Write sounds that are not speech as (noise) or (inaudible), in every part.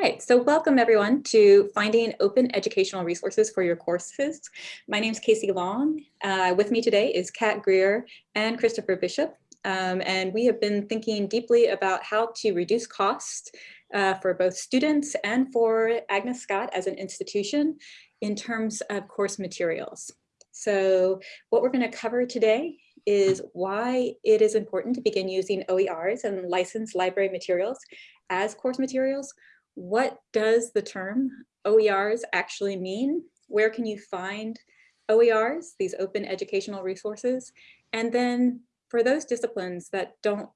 All right, so welcome everyone to Finding Open Educational Resources for Your Courses. My name is Casey Long. Uh, with me today is Kat Greer and Christopher Bishop. Um, and we have been thinking deeply about how to reduce cost uh, for both students and for Agnes Scott as an institution in terms of course materials. So what we're going to cover today is why it is important to begin using OERs and licensed library materials as course materials, what does the term OERs actually mean? Where can you find OERs, these open educational resources? And then for those disciplines that don't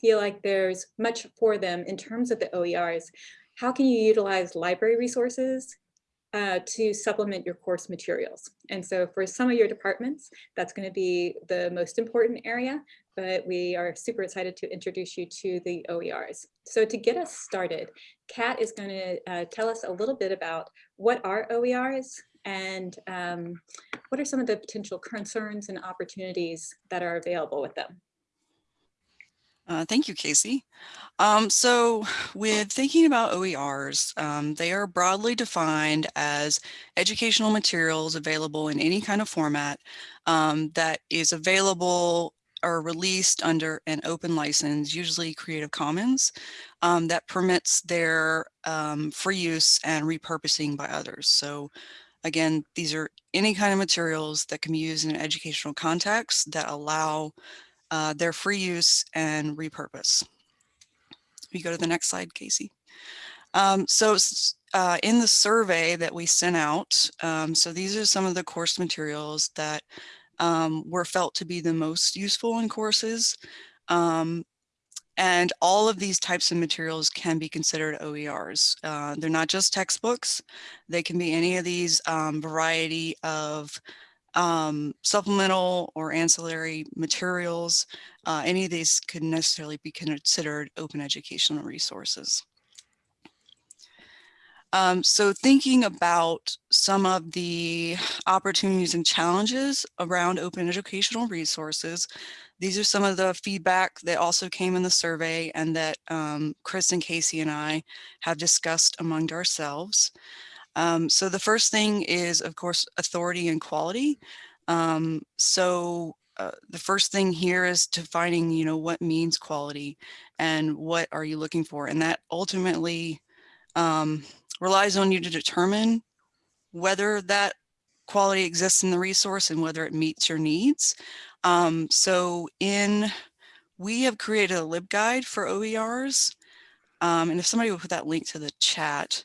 feel like there's much for them in terms of the OERs, how can you utilize library resources uh, to supplement your course materials. And so for some of your departments, that's going to be the most important area, but we are super excited to introduce you to the OERs. So to get us started, Kat is going to uh, tell us a little bit about what are OERs and um, what are some of the potential concerns and opportunities that are available with them. Uh, thank you, Casey. Um, so with thinking about OERs, um, they are broadly defined as educational materials available in any kind of format um, that is available or released under an open license, usually Creative Commons, um, that permits their um, free use and repurposing by others. So again, these are any kind of materials that can be used in an educational context that allow uh, their free use and repurpose. We go to the next slide, Casey. Um, so uh, in the survey that we sent out, um, so these are some of the course materials that um, were felt to be the most useful in courses. Um, and all of these types of materials can be considered OERs. Uh, they're not just textbooks. They can be any of these um, variety of um, supplemental or ancillary materials, uh, any of these could necessarily be considered open educational resources. Um, so thinking about some of the opportunities and challenges around open educational resources, these are some of the feedback that also came in the survey and that um, Chris and Casey and I have discussed among ourselves. Um, so the first thing is, of course, authority and quality. Um, so uh, the first thing here is defining, you know, what means quality and what are you looking for? And that ultimately um, relies on you to determine whether that quality exists in the resource and whether it meets your needs. Um, so in, we have created a LibGuide for OERs. Um, and if somebody will put that link to the chat,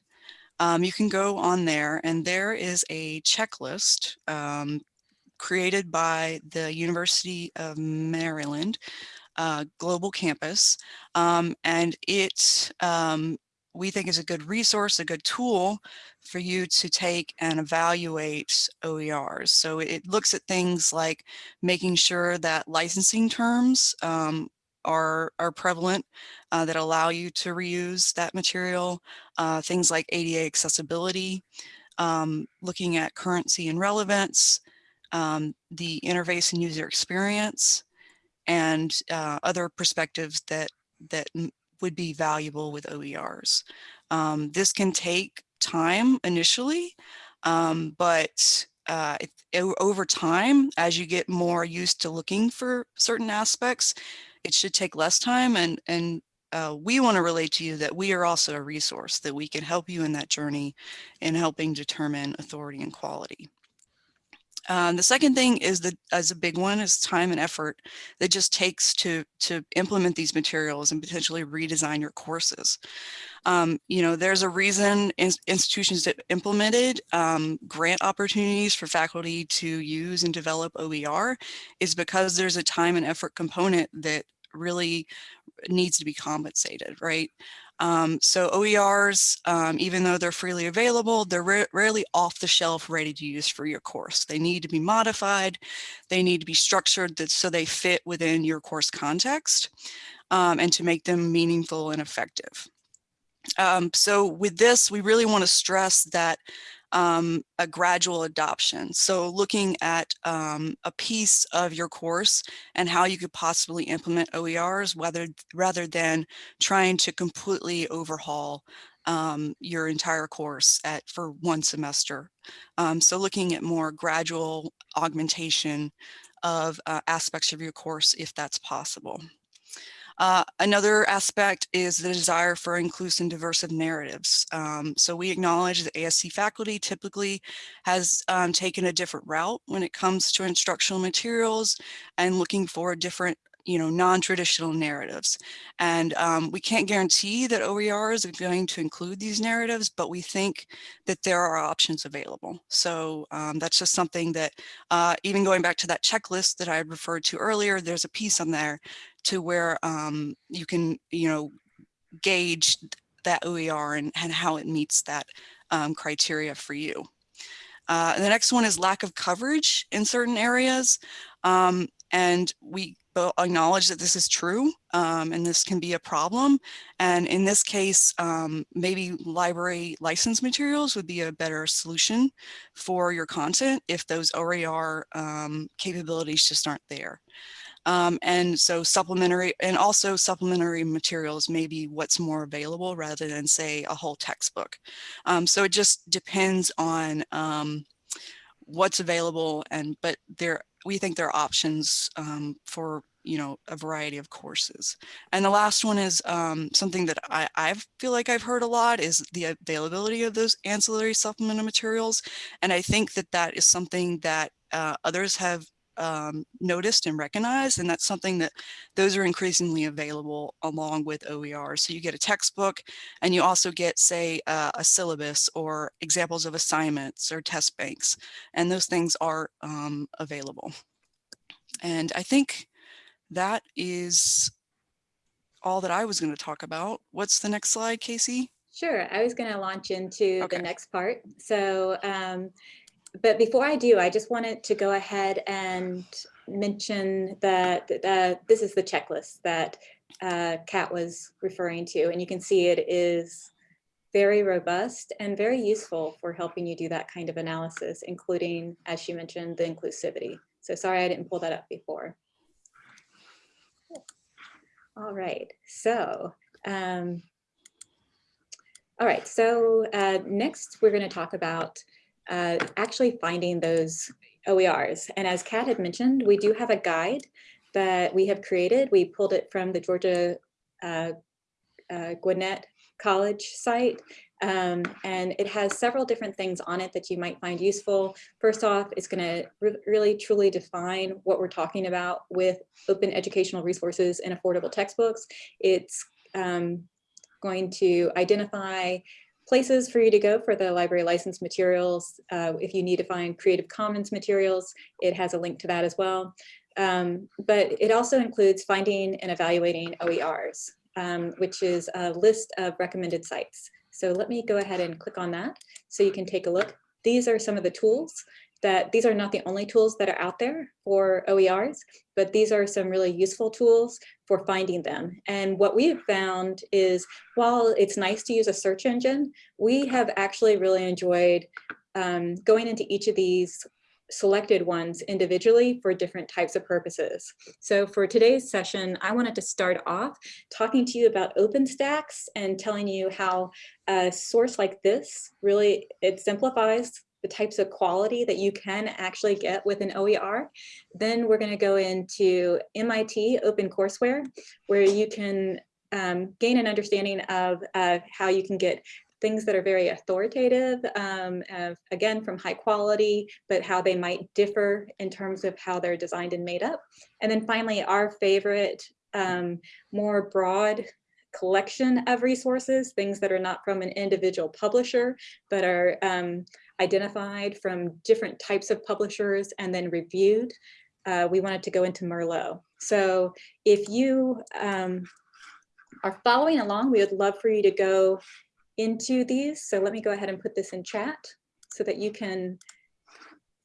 um, you can go on there and there is a checklist um, created by the University of Maryland uh, Global Campus. Um, and it, um, we think is a good resource, a good tool for you to take and evaluate OERs. So it looks at things like making sure that licensing terms um, are, are prevalent uh, that allow you to reuse that material, uh, things like ADA accessibility, um, looking at currency and relevance, um, the interface and user experience, and uh, other perspectives that, that would be valuable with OERs. Um, this can take time initially, um, but uh, over time, as you get more used to looking for certain aspects, it should take less time and, and uh, we want to relate to you that we are also a resource that we can help you in that journey in helping determine authority and quality. Um, the second thing is the as a big one is time and effort that just takes to to implement these materials and potentially redesign your courses. Um, you know, there's a reason in, institutions that implemented um, grant opportunities for faculty to use and develop OER is because there's a time and effort component that really needs to be compensated, right? Um, so OERs, um, even though they're freely available, they're rarely off the shelf ready to use for your course. They need to be modified. They need to be structured that, so they fit within your course context um, and to make them meaningful and effective. Um, so with this, we really want to stress that um, a gradual adoption. So looking at um, a piece of your course and how you could possibly implement OERs whether, rather than trying to completely overhaul um, your entire course at for one semester. Um, so looking at more gradual augmentation of uh, aspects of your course if that's possible. Uh, another aspect is the desire for inclusive and diverse narratives. Um, so we acknowledge that ASC faculty typically has um, taken a different route when it comes to instructional materials and looking for a different you know, non-traditional narratives. And um, we can't guarantee that OERs are going to include these narratives, but we think that there are options available. So um, that's just something that uh, even going back to that checklist that I had referred to earlier, there's a piece on there to where um, you can, you know, gauge that OER and, and how it meets that um, criteria for you. Uh, the next one is lack of coverage in certain areas. Um, and we acknowledge that this is true um, and this can be a problem. And in this case, um, maybe library license materials would be a better solution for your content if those OER um, capabilities just aren't there. Um, and so supplementary and also supplementary materials may be what's more available rather than say a whole textbook. Um, so it just depends on um, what's available and but there we think there are options um, for you know a variety of courses. And the last one is um, something that I, I feel like I've heard a lot is the availability of those ancillary supplemental materials. And I think that that is something that uh, others have um, noticed and recognized and that's something that those are increasingly available along with OER so you get a textbook and you also get say uh, a syllabus or examples of assignments or test banks and those things are um, available and I think that is all that I was going to talk about. What's the next slide, Casey? Sure, I was going to launch into Okay. the next part. So, um, but before I do, I just wanted to go ahead and mention that uh, this is the checklist that uh, Kat was referring to, and you can see it is very robust and very useful for helping you do that kind of analysis, including, as she mentioned, the inclusivity. So sorry I didn't pull that up before. All right, so, um, all right, so uh, next we're going to talk about uh, actually finding those OERs. And as Kat had mentioned, we do have a guide that we have created. We pulled it from the Georgia uh, uh, Gwinnett College site. Um, and it has several different things on it that you might find useful. First off, it's going to re really truly define what we're talking about with open educational resources and affordable textbooks. It's um, going to identify places for you to go for the library license materials. Uh, if you need to find Creative Commons materials, it has a link to that as well. Um, but it also includes finding and evaluating OERs, um, which is a list of recommended sites. So let me go ahead and click on that so you can take a look. These are some of the tools that these are not the only tools that are out there for OERs, but these are some really useful tools for finding them. And what we have found is while it's nice to use a search engine, we have actually really enjoyed um, going into each of these selected ones individually for different types of purposes. So for today's session, I wanted to start off talking to you about OpenStax and telling you how a source like this really, it simplifies the types of quality that you can actually get with an OER. Then we're gonna go into MIT OpenCourseWare, where you can um, gain an understanding of uh, how you can get things that are very authoritative, um, of, again, from high quality, but how they might differ in terms of how they're designed and made up. And then finally, our favorite, um, more broad collection of resources, things that are not from an individual publisher, but are um, identified from different types of publishers and then reviewed. Uh, we wanted to go into Merlot. So if you um, are following along, we would love for you to go into these. So let me go ahead and put this in chat so that you can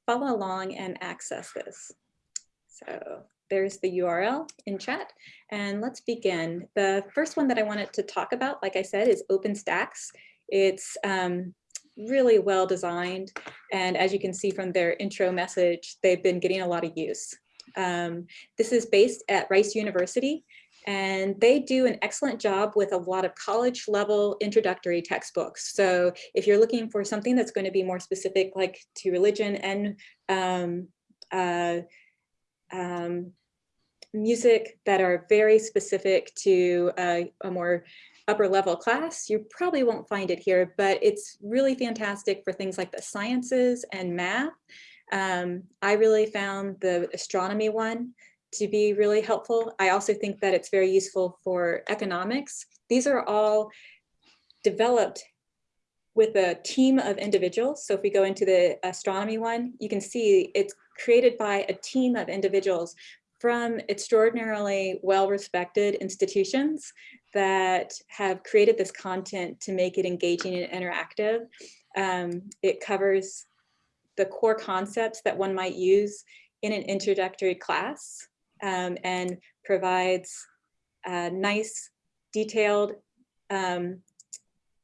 follow along and access this. So there's the URL in chat and let's begin. The first one that I wanted to talk about, like I said, is OpenStax. It's um, really well designed. And as you can see from their intro message, they've been getting a lot of use. Um, this is based at Rice University and they do an excellent job with a lot of college level introductory textbooks. So if you're looking for something that's going to be more specific like to religion and um, uh, um, music that are very specific to a, a more upper level class, you probably won't find it here, but it's really fantastic for things like the sciences and math. Um, I really found the astronomy one to be really helpful. I also think that it's very useful for economics. These are all developed with a team of individuals. So if we go into the astronomy one, you can see it's created by a team of individuals from extraordinarily well-respected institutions that have created this content to make it engaging and interactive. Um, it covers the core concepts that one might use in an introductory class um, and provides uh, nice, detailed um,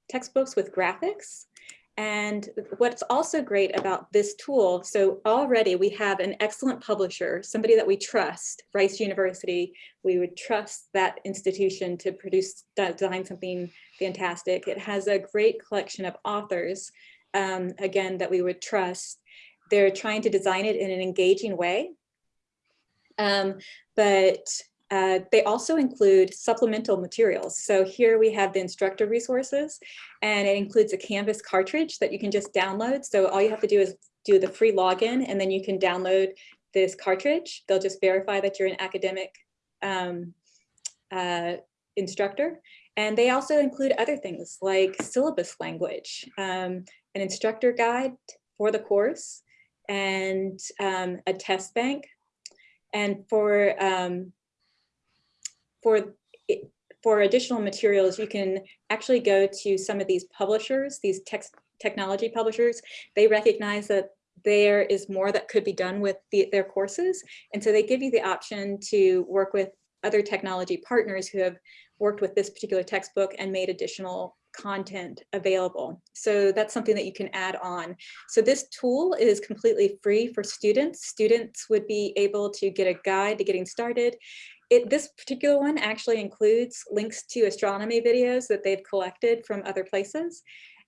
textbooks with graphics and what's also great about this tool, so already we have an excellent publisher, somebody that we trust, Rice University, we would trust that institution to produce, design something fantastic. It has a great collection of authors, um, again, that we would trust. They're trying to design it in an engaging way. Um, but uh, they also include supplemental materials. So here we have the instructor resources and it includes a Canvas cartridge that you can just download. So all you have to do is do the free login and then you can download this cartridge. They'll just verify that you're an academic um, uh, instructor. And they also include other things like syllabus language, um, an instructor guide for the course, and um, a test bank. And for um, for for additional materials, you can actually go to some of these publishers, these technology publishers. They recognize that there is more that could be done with the, their courses. And so they give you the option to work with other technology partners who have worked with this particular textbook and made additional content available. So that's something that you can add on. So this tool is completely free for students. Students would be able to get a guide to getting started it, this particular one actually includes links to astronomy videos that they've collected from other places.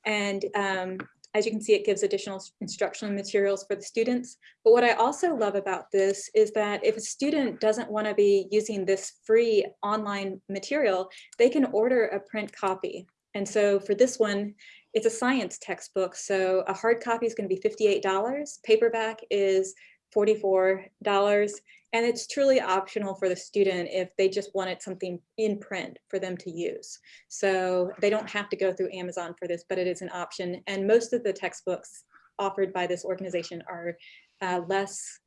And um, as you can see, it gives additional instructional materials for the students. But what I also love about this is that if a student doesn't want to be using this free online material, they can order a print copy. And so for this one, it's a science textbook. So a hard copy is going to be $58. Paperback is $44 and it's truly optional for the student if they just wanted something in print for them to use. So they don't have to go through Amazon for this, but it is an option. And most of the textbooks offered by this organization are uh, less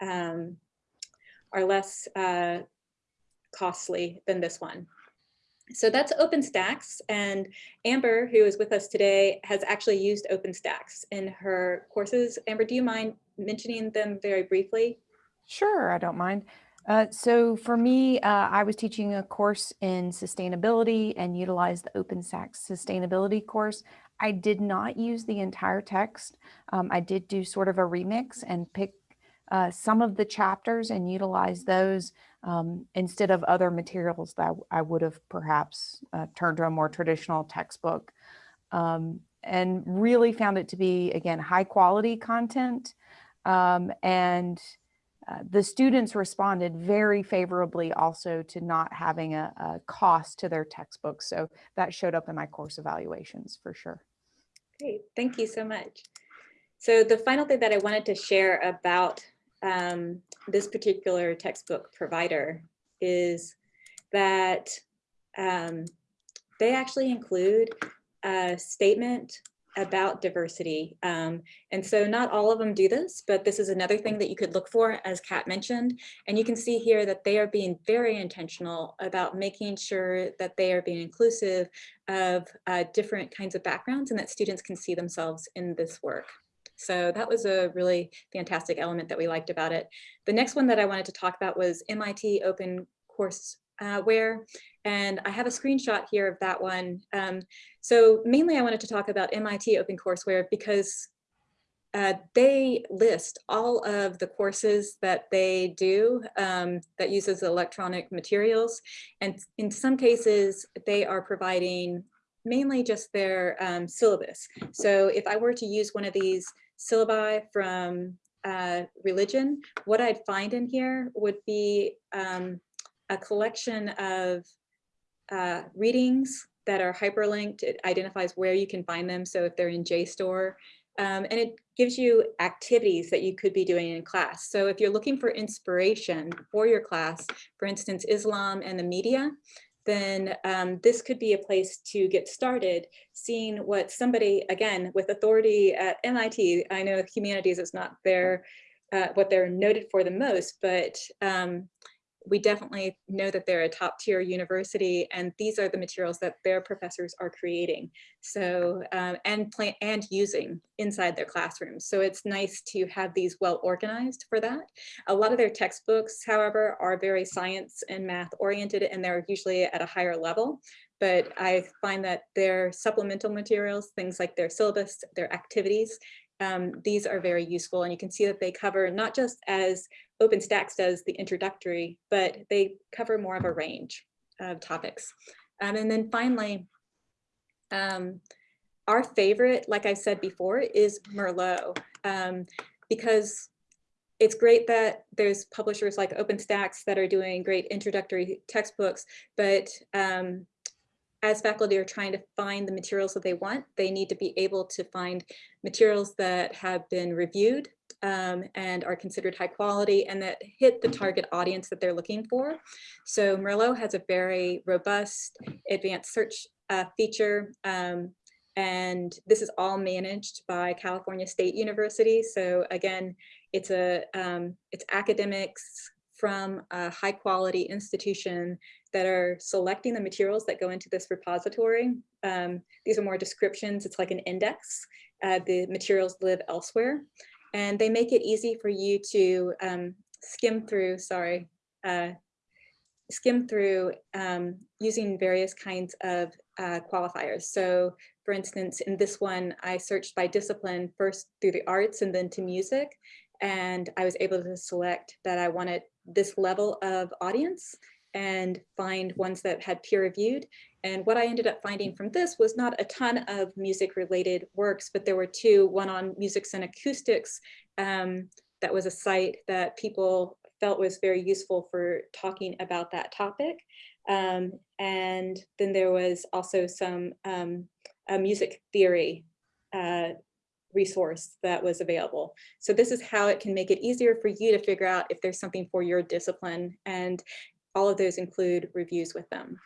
um, are less uh, costly than this one. So that's OpenStax and Amber, who is with us today, has actually used OpenStax in her courses. Amber, do you mind mentioning them very briefly? Sure, I don't mind. Uh, so for me, uh, I was teaching a course in sustainability and utilized the OpenStax sustainability course. I did not use the entire text. Um, I did do sort of a remix and pick uh, some of the chapters and utilize those um, instead of other materials that I would have perhaps uh, turned to a more traditional textbook. Um, and really found it to be, again, high quality content um, and uh, the students responded very favorably also to not having a, a, cost to their textbooks. So that showed up in my course evaluations for sure. Great, thank you so much. So the final thing that I wanted to share about um, this particular textbook provider is that um, they actually include a statement about diversity. Um, and so not all of them do this, but this is another thing that you could look for, as Kat mentioned. And you can see here that they are being very intentional about making sure that they are being inclusive of uh, different kinds of backgrounds and that students can see themselves in this work. So that was a really fantastic element that we liked about it. The next one that I wanted to talk about was MIT Open Courseware. And I have a screenshot here of that one. Um, so mainly I wanted to talk about MIT OpenCourseware because uh, they list all of the courses that they do um, that uses electronic materials. And in some cases, they are providing mainly just their um, syllabus. So if I were to use one of these syllabi from uh, religion, what I'd find in here would be um, a collection of uh, readings that are hyperlinked. It identifies where you can find them. So if they're in JSTOR, um, and it gives you activities that you could be doing in class. So if you're looking for inspiration for your class, for instance, Islam and the media, then um, this could be a place to get started seeing what somebody, again, with authority at MIT, I know humanities is not their, uh, what they're noted for the most, but um, we definitely know that they're a top tier university and these are the materials that their professors are creating. So um, and plan and using inside their classrooms. So it's nice to have these well organized for that. A lot of their textbooks however are very science and math oriented and they're usually at a higher level. But I find that their supplemental materials, things like their syllabus, their activities, um, these are very useful and you can see that they cover not just as OpenStax does the introductory, but they cover more of a range of topics. Um, and then finally, um, our favorite, like I said before, is Merlot, um, because it's great that there's publishers like OpenStax that are doing great introductory textbooks, but um, as faculty are trying to find the materials that they want, they need to be able to find materials that have been reviewed um, and are considered high quality and that hit the target audience that they're looking for. So Merlot has a very robust advanced search uh, feature um, and this is all managed by California State University. So again, it's a um, it's academics from a high quality institution that are selecting the materials that go into this repository. Um, these are more descriptions, it's like an index. Uh, the materials live elsewhere. And they make it easy for you to um, skim through, sorry, uh, skim through um, using various kinds of uh, qualifiers. So for instance, in this one, I searched by discipline first through the arts and then to music. And I was able to select that I wanted this level of audience and find ones that had peer reviewed. And what I ended up finding from this was not a ton of music related works, but there were two, one on musics and acoustics. Um, that was a site that people felt was very useful for talking about that topic. Um, and then there was also some um, music theory uh, resource that was available. So this is how it can make it easier for you to figure out if there's something for your discipline. And all of those include reviews with them.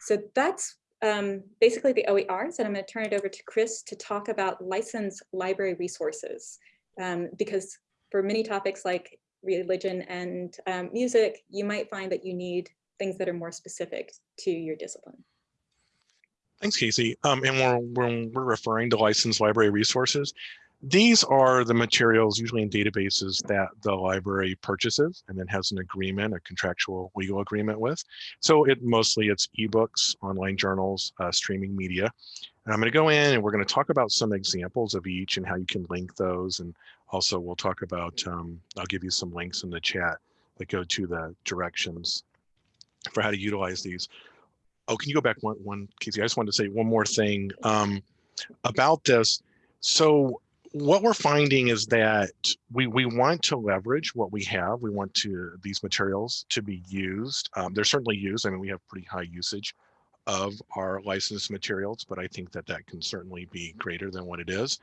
So that's um, basically the OERs, and I'm going to turn it over to Chris to talk about licensed library resources, um, because for many topics like religion and um, music, you might find that you need things that are more specific to your discipline. Thanks, Casey. Um, and when we're, when we're referring to licensed library resources, these are the materials usually in databases that the library purchases and then has an agreement, a contractual legal agreement with. So it mostly it's ebooks, online journals, uh, streaming media. And I'm going to go in and we're going to talk about some examples of each and how you can link those. And also we'll talk about, um, I'll give you some links in the chat that go to the directions for how to utilize these. Oh, can you go back one, one Casey? I just wanted to say one more thing um, about this. So what we're finding is that we, we want to leverage what we have. We want to these materials to be used. Um, they're certainly used. I mean, we have pretty high usage of our licensed materials, but I think that that can certainly be greater than what it is.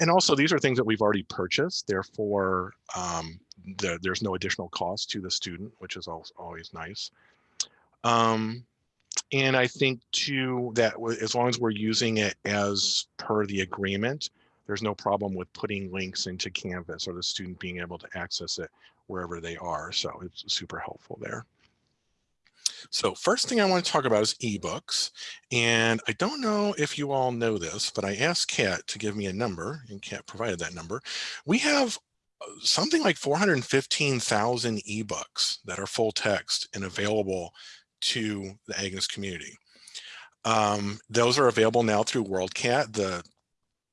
And also these are things that we've already purchased. Therefore, um, the, there's no additional cost to the student, which is always nice. Um, and I think too that as long as we're using it as per the agreement, there's no problem with putting links into Canvas or the student being able to access it wherever they are. So it's super helpful there. So first thing I want to talk about is ebooks. And I don't know if you all know this, but I asked Kat to give me a number and Kat provided that number. We have uh, something like 415,000 ebooks that are full text and available to the Agnes community. Um, those are available now through WorldCat. The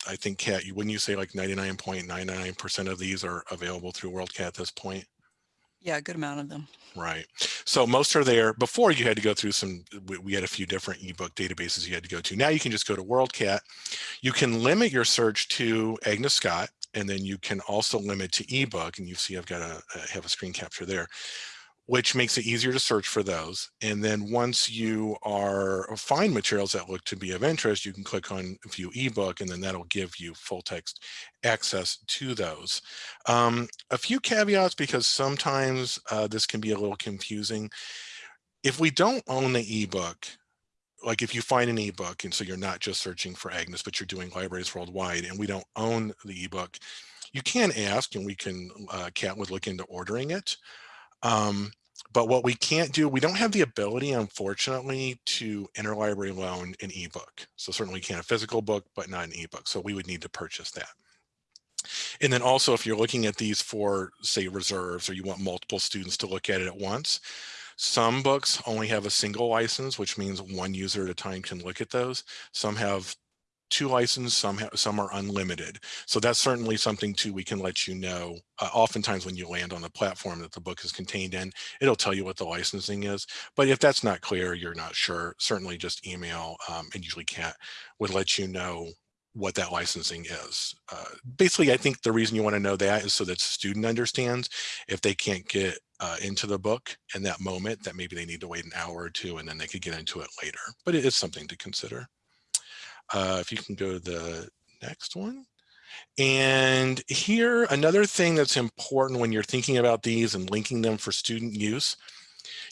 I think Kat, you wouldn't you say like 99.99% of these are available through WorldCat at this point? Yeah, a good amount of them. Right. So most are there. Before you had to go through some, we, we had a few different ebook databases you had to go to. Now you can just go to WorldCat. You can limit your search to Agnes Scott, and then you can also limit to ebook. And you see I've got a, I have a screen capture there which makes it easier to search for those. And then once you are uh, find materials that look to be of interest, you can click on view ebook and then that'll give you full text access to those. Um, a few caveats because sometimes uh, this can be a little confusing. If we don't own the ebook, like if you find an ebook and so you're not just searching for Agnes, but you're doing libraries worldwide and we don't own the ebook, you can ask and we can, uh, Kat would look into ordering it. Um, but what we can't do, we don't have the ability, unfortunately, to interlibrary loan an ebook. So certainly we can a physical book, but not an ebook. So we would need to purchase that. And then also, if you're looking at these for, say, reserves, or you want multiple students to look at it at once, some books only have a single license, which means one user at a time can look at those. Some have two licenses, some, some are unlimited. So that's certainly something too we can let you know. Uh, oftentimes when you land on the platform that the book is contained in, it'll tell you what the licensing is. But if that's not clear, you're not sure, certainly just email um, and usually Kat would let you know what that licensing is. Uh, basically, I think the reason you want to know that is so that student understands if they can't get uh, into the book in that moment that maybe they need to wait an hour or two and then they could get into it later. But it is something to consider. Uh, if you can go to the next one. And here, another thing that's important when you're thinking about these and linking them for student use,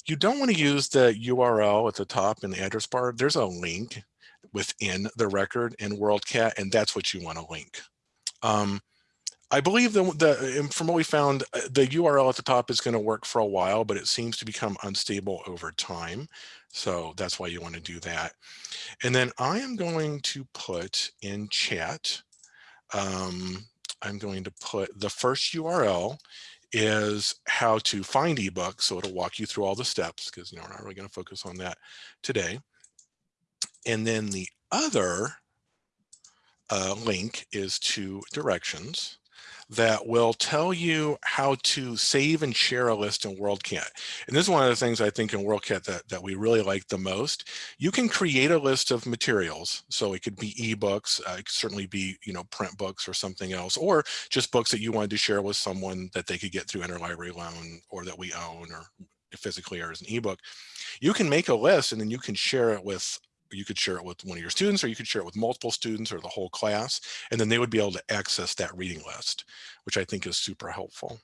you don't want to use the URL at the top in the address bar. There's a link within the record in WorldCat, and that's what you want to link. Um, I believe the, the from what we found, uh, the URL at the top is going to work for a while, but it seems to become unstable over time. So that's why you want to do that. And then I am going to put in chat, um, I'm going to put the first URL is how to find ebooks. So it'll walk you through all the steps because you know, we're not really going to focus on that today. And then the other uh, link is to directions that will tell you how to save and share a list in WorldCat. And this is one of the things I think in WorldCat that, that we really like the most. You can create a list of materials. So it could be ebooks, uh, it could certainly be, you know, print books or something else, or just books that you wanted to share with someone that they could get through interlibrary loan or that we own or physically or as an ebook. You can make a list and then you can share it with you could share it with one of your students or you could share it with multiple students or the whole class and then they would be able to access that reading list which i think is super helpful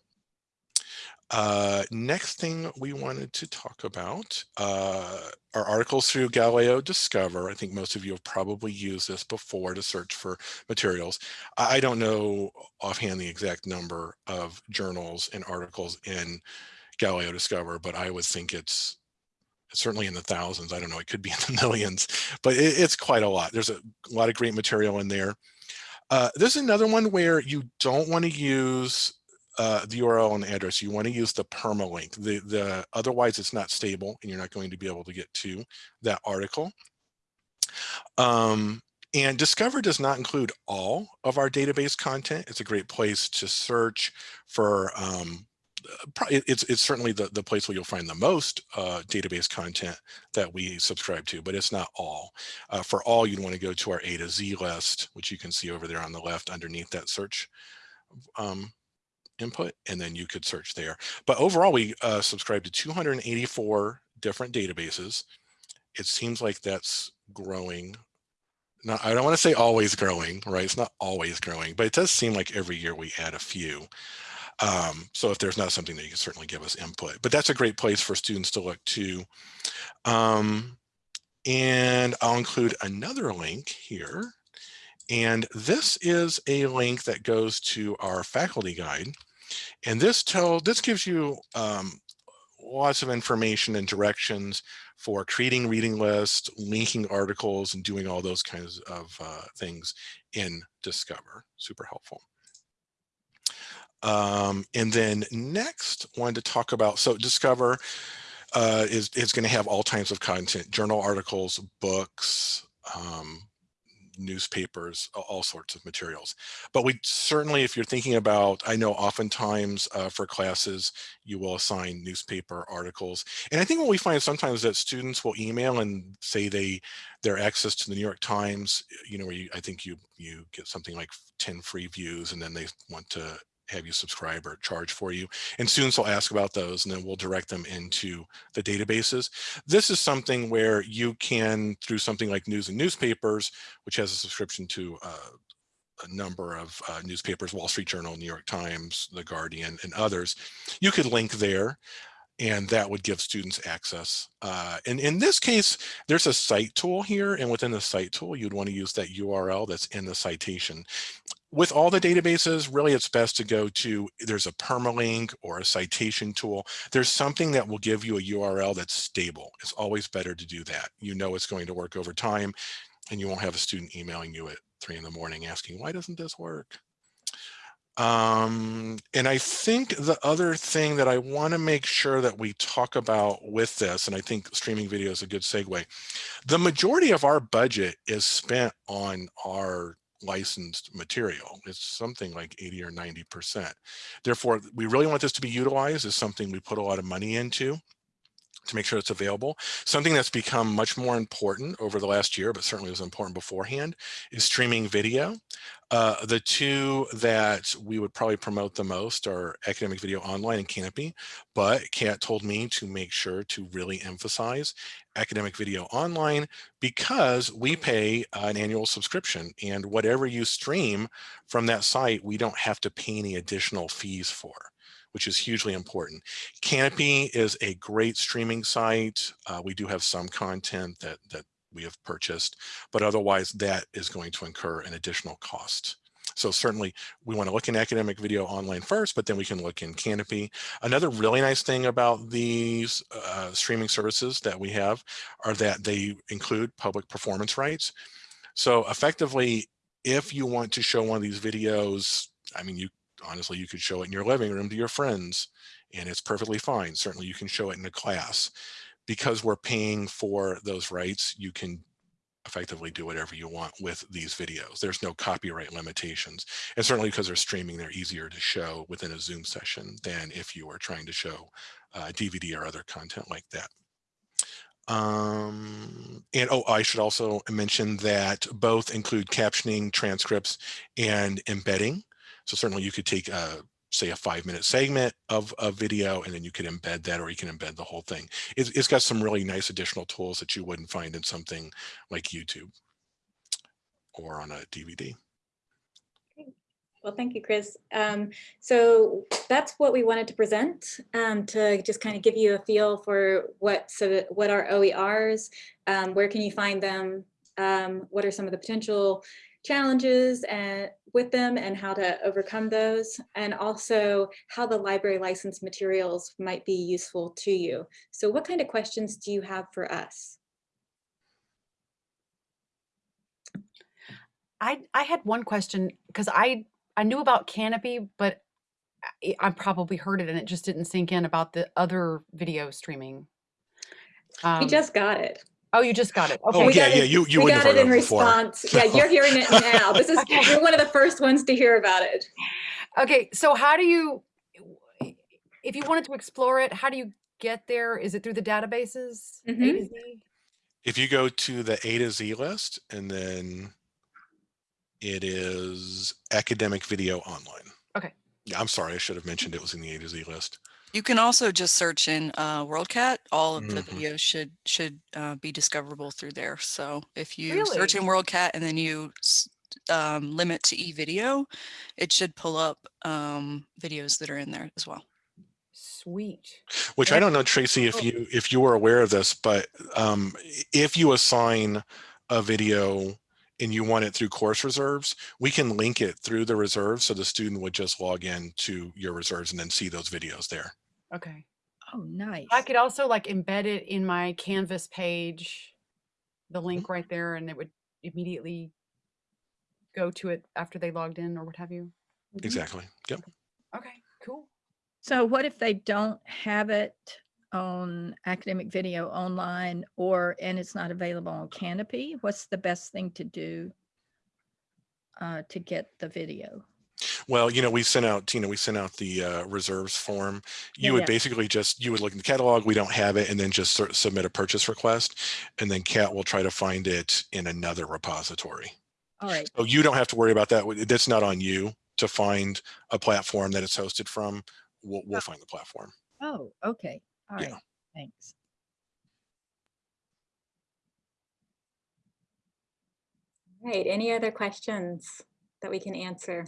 uh, next thing we wanted to talk about uh, are articles through Galileo Discover. I think most of you have probably used this before to search for materials. I don't know offhand the exact number of journals and articles in Galileo Discover, but I would think it's certainly in the thousands. I don't know, it could be in the (laughs) millions, but it, it's quite a lot. There's a, lot of great material in there. Uh, this is another one where you don't want to use uh, the URL and address. You want to use the permalink. The, the, otherwise, it's not stable and you're not going to be able to get to that article. Um, and Discover does not include all of our database content. It's a great place to search for um, it's it's certainly the the place where you'll find the most uh, database content that we subscribe to, but it's not all. Uh, for all, you'd want to go to our A to Z list, which you can see over there on the left underneath that search um, input, and then you could search there. But overall, we uh, subscribe to 284 different databases. It seems like that's growing not, I don't want to say always growing, right? It's not always growing, but it does seem like every year we add a few. Um, so if there's not something that you can certainly give us input, but that's a great place for students to look to. Um, and I'll include another link here. And this is a link that goes to our faculty guide. And this tell this gives you um, lots of information and directions for creating reading lists, linking articles, and doing all those kinds of uh, things in Discover. Super helpful. Um, and then next wanted to talk about, so Discover, uh, is, is going to have all types of content, journal articles, books, um, newspapers, all sorts of materials. But we certainly, if you're thinking about, I know oftentimes uh, for classes, you will assign newspaper articles. And I think what we find sometimes that students will email and say they, their access to the New York Times, you know, where you, I think you, you get something like 10 free views and then they want to have you subscribe or charge for you. And students will ask about those and then we'll direct them into the databases. This is something where you can, through something like news and newspapers, which has a subscription to uh, a number of uh, newspapers, Wall Street Journal, New York Times, The Guardian, and others, you could link there and that would give students access. Uh, and in this case, there's a cite tool here, and within the cite tool, you'd want to use that URL that's in the citation with all the databases, really it's best to go to, there's a permalink or a citation tool. There's something that will give you a URL that's stable. It's always better to do that. You know it's going to work over time and you won't have a student emailing you at three in the morning asking, why doesn't this work? Um, and I think the other thing that I want to make sure that we talk about with this, and I think streaming video is a good segue, the majority of our budget is spent on our licensed material. It's something like 80 or 90%. Therefore, we really want this to be utilized as something we put a lot of money into to make sure it's available. Something that's become much more important over the last year, but certainly was important beforehand, is streaming video. Uh, the two that we would probably promote the most are Academic Video Online and Kanopy, but Kat told me to make sure to really emphasize Academic Video Online because we pay an annual subscription and whatever you stream from that site, we don't have to pay any additional fees for which is hugely important. Kanopy is a great streaming site. Uh, we do have some content that, that we have purchased, but otherwise that is going to incur an additional cost. So certainly we want to look in academic video online first, but then we can look in Kanopy. Another really nice thing about these uh, streaming services that we have are that they include public performance rights. So effectively, if you want to show one of these videos, I mean, you honestly, you could show it in your living room to your friends and it's perfectly fine. Certainly you can show it in a class. Because we're paying for those rights, you can effectively do whatever you want with these videos. There's no copyright limitations. And certainly because they're streaming, they're easier to show within a Zoom session than if you were trying to show uh, DVD or other content like that. Um, and oh, I should also mention that both include captioning, transcripts, and embedding. So certainly you could take a, say a five minute segment of a video and then you could embed that or you can embed the whole thing. It's, it's got some really nice additional tools that you wouldn't find in something like YouTube or on a DVD. Well, thank you, Chris. Um, so that's what we wanted to present um, to just kind of give you a feel for what so what are OERs, um, where can you find them, um, what are some of the potential challenges and with them and how to overcome those and also how the library license materials might be useful to you. So what kind of questions do you have for us? I I had one question because I I knew about Kanopy, but I, I probably heard it and it just didn't sink in about the other video streaming. we Um, just got it. Oh, you just got it. Oh, Okay. we yeah, got yeah, it- you, you we got have it in of it before. response. Yeah, (laughs) you're hearing it now. This is (laughs) Okay. you're one of the first ones to hear about it. Okay, so how do you, if you wanted to explore it, how do you get there? Is it through the databases? A to Mhm. Z? If you go to the A to Z list and then it is academic video online. Okay. Yeah, I'm sorry. I should have mentioned it was in the A to Z list. You can also just search in uh, WorldCat. All of the Mhm. videos should should uh, be discoverable through there. So if you search in WorldCat and then you um, limit to eVideo, it should pull up um, videos that are in there as well. Sweet. Which I don't know, Tracy, if Oh. you if you were aware of this, but um, if you assign a video and you want it through course reserves, we can link it through the reserves so the student would just log in to your reserves and then see those videos there. Okay. Oh, nice. I could also like embed it in my Canvas page, the Mm-hmm. link right there, and it would immediately go to it after they logged in or what have you. Exactly. Yep. Okay, cool. So what if they don't have it on academic video online or, and it's not available on Kanopy, what's the best thing to do uh, to get the video? Well, you know, we sent out, you know, we sent out the uh, reserves form. Yeah, You would yeah. basically just, you would look in the catalog, we don't have it, and then just sort of submit a purchase request. And then Kat will try to find it in another repository. All right, So you don't have to worry about that. That's not on you to find a platform that it's hosted from. We'll, we'll find the platform. oh, okay, all Yeah. right, thanks. All right. any other questions that we can answer?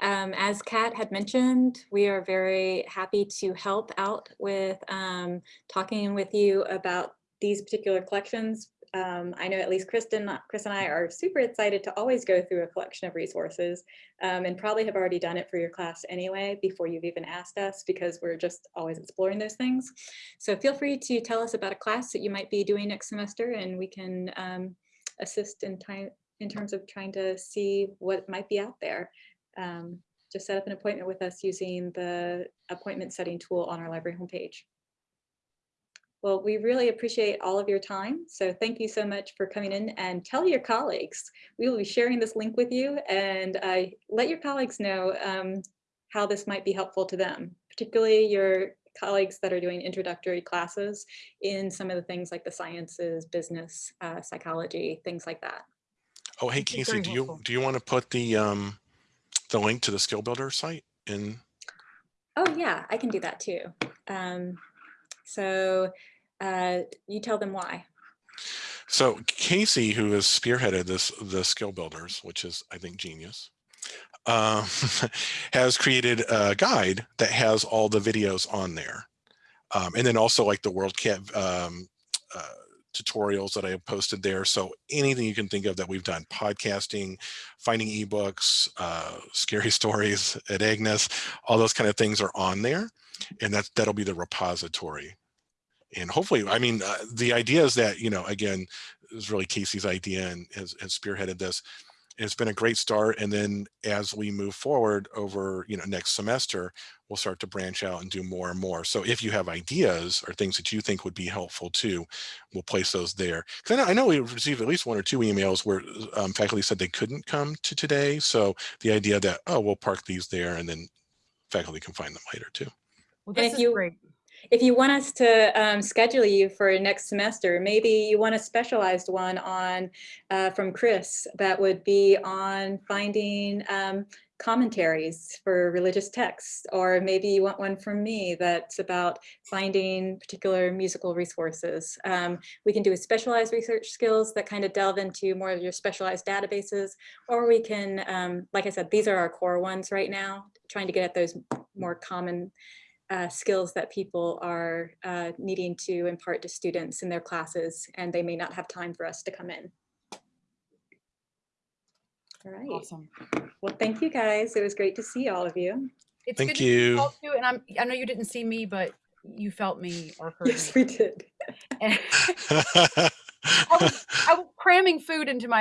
Um, as Kat had mentioned, we are very happy to help out with um, talking with you about these particular collections. Um, I know at least Kristen, Chris and I are super excited to always go through a collection of resources um, and probably have already done it for your class anyway before you've even asked us because we're just always exploring those things. So feel free to tell us about a class that you might be doing next semester and we can um, assist in time in terms of trying to see what might be out there. Um, just set up an appointment with us using the appointment setting tool on our library homepage. Well, we really appreciate all of your time. So thank you so much for coming in and tell your colleagues. We will be sharing this link with you and uh, let your colleagues know um, how this might be helpful to them, particularly your colleagues that are doing introductory classes in some of the things like the sciences, business, uh, psychology, things like that. Oh, hey, That'd Casey, do you, do you want to put the, um, the link to the skill builder site in? Oh yeah, I can do that too. Um, so uh, you tell them why. So Casey, who has spearheaded this, the skill builders, which is, I think, genius, um, (laughs) has created a guide that has all the videos on there. Um, and then also like the WorldCat um, uh, tutorials that I have posted there. So anything you can think of that we've done, podcasting, finding ebooks, uh, (laughs) scary stories at Agnes, all those kind of things are on there. And that, that'll be the repository and hopefully, I mean, uh, the idea is that, you know, again, was really Casey's idea and has, has spearheaded this. It's been a great start. And then as we move forward over, you know, next semester, we'll start to branch out and do more and more. So if you have ideas or things that you think would be helpful too, we'll place those there. Because I know, I know we received at least one or two emails where um, faculty said they couldn't come to today. So the idea that, oh, we'll park these there and then faculty can find them later too. Well, And this if is you- great. If you want us to um, schedule you for next semester, maybe you want a specialized one on uh, from Chris that would be on finding um, commentaries for religious texts, or maybe you want one from me that's about finding particular musical resources. Um, we can do a specialized research skills that kind of delve into more of your specialized databases, or we can, um, like I said, these are our core ones right now, trying to get at those more common uh, skills that people are uh, needing to impart to students in their classes, and they may not have time for us to come in. All right. Awesome. Well, thank you guys. It was great to see all of you. It's Thank good to see you. and I'm, I know you didn't see me, but you felt me or heard Yes, me. we did. (laughs) And I was cramming food into my